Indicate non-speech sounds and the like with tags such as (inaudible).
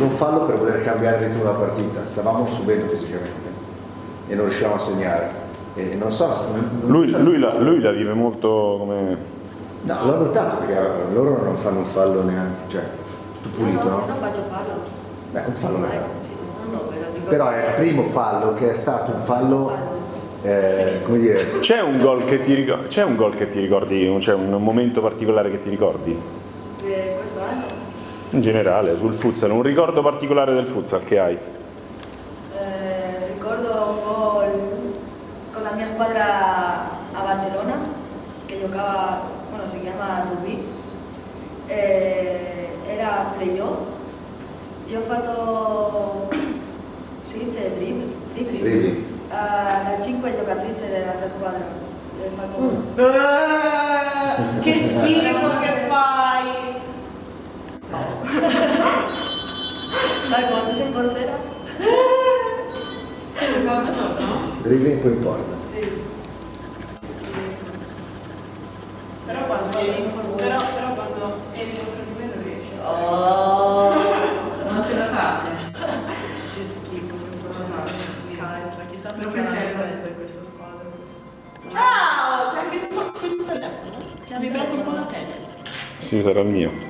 un fallo per voler cambiare il ritmo della partita, stavamo subendo fisicamente e non riuscivamo a segnare. E non so se... Lui, lui, la, lui la vive molto come... No, l'ho notato perché loro non fanno un fallo neanche, cioè tutto pulito, no? no? Non faccio fallo. Beh, un fallo non è. Sì, no, no, però è il primo fallo che è stato un fallo, eh, come dire, C'è un gol che ti ricordi, c'è un gol che ti ricordi, c'è un momento particolare che ti ricordi? Eh, questo anno In generale, sul futsal, un ricordo particolare del futsal che hai? eh, ricordo un gol con la mia squadra a Barcellona che giocava, bueno, si chiama Rubí, eh, era playoff. Io ho fatto, (coughs) si dice dribbling? dribbling. A 5 giocatrici dell'altra squadra. Ho fatto Mm. Eh, che schifo! Dai, quanto sei portera? Secondo giorno? dribbling poi in porta. Sì. Però quando eri, però, però quando eri contro di me non riesci. Oh. Non ce la fate. Che schifo, che cosa Scaessa, chissà perché c'è presa in questa squadra. Ciao! Sei anche tu? Ti ha vibrato un po' la sedia. Sì, sarà il mio.